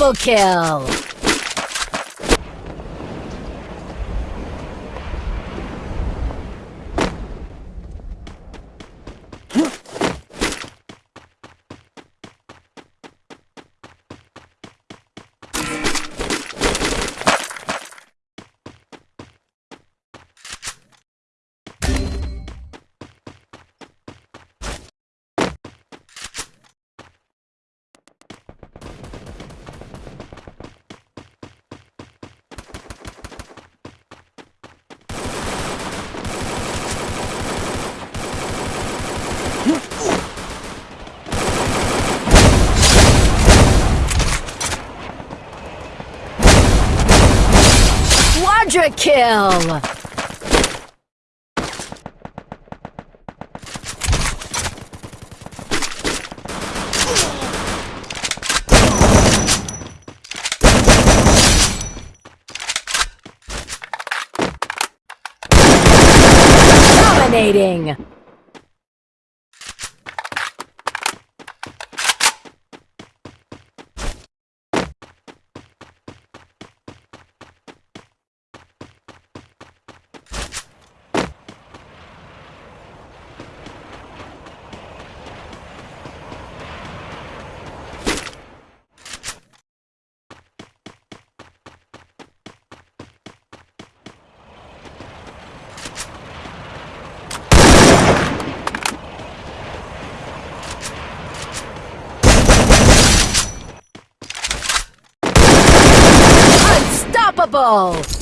Double kill! Quadra kill! Dominating! Unstoppable!